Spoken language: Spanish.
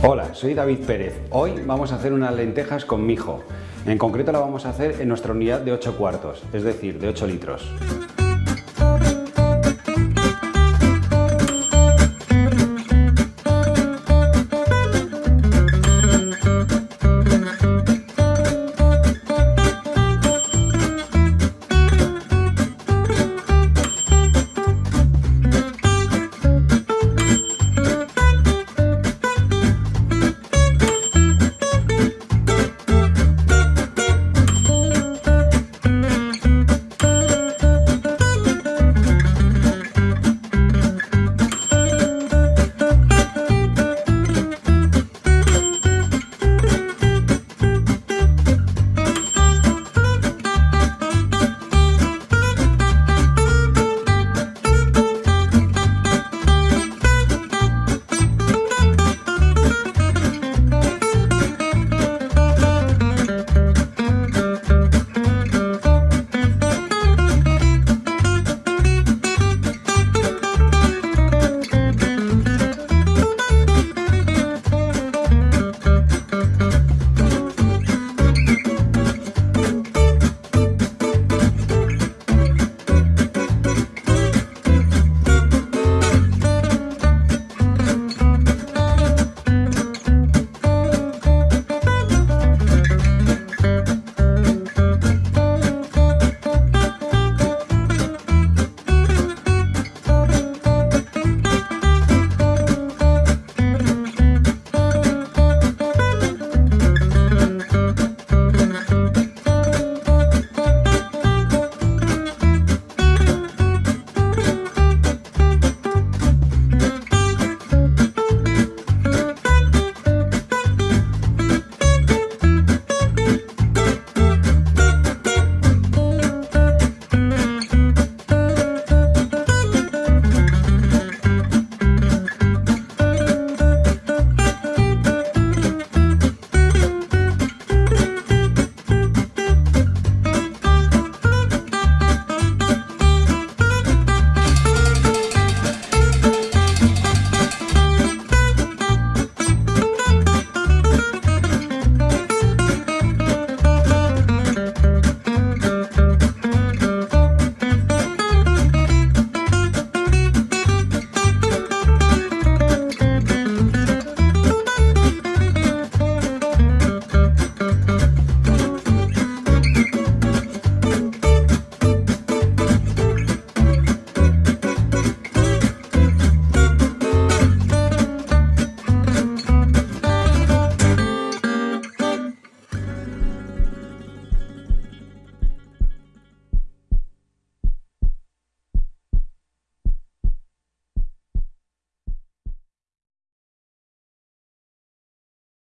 Hola, soy David Pérez. Hoy vamos a hacer unas lentejas con mijo. En concreto la vamos a hacer en nuestra unidad de 8 cuartos, es decir, de 8 litros.